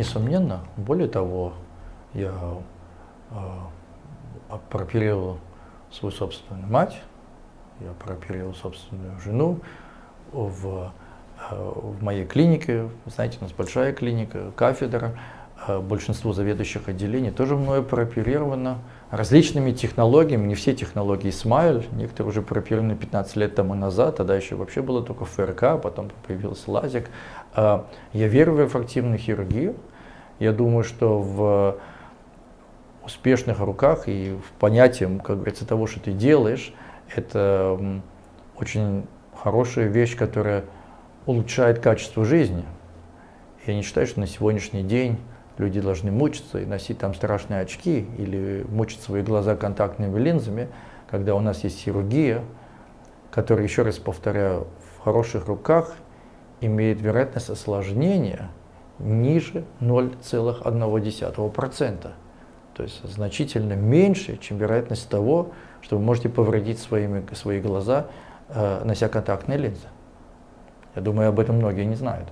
несомненно. Более того, я э, прооперировал свою собственную мать, я прооперировал собственную жену в, э, в моей клинике. Знаете, у нас большая клиника, кафедра. Э, большинство заведующих отделений тоже мною прооперировано различными технологиями, не все технологии Смайл, некоторые уже прооперированы 15 лет тому назад, тогда еще вообще было только ФРК, а потом появился лазик. Э, я верю в рефрактивную хирургию, я думаю, что в успешных руках и в понятии, как говорится, того, что ты делаешь, это очень хорошая вещь, которая улучшает качество жизни. Я не считаю, что на сегодняшний день люди должны мучиться и носить там страшные очки или мучить свои глаза контактными линзами, когда у нас есть хирургия, которая, еще раз повторяю, в хороших руках имеет вероятность осложнения ниже 0,1%. То есть значительно меньше, чем вероятность того, что вы можете повредить своими, свои глаза, э, нося контактные линзы. Я думаю, об этом многие не знают.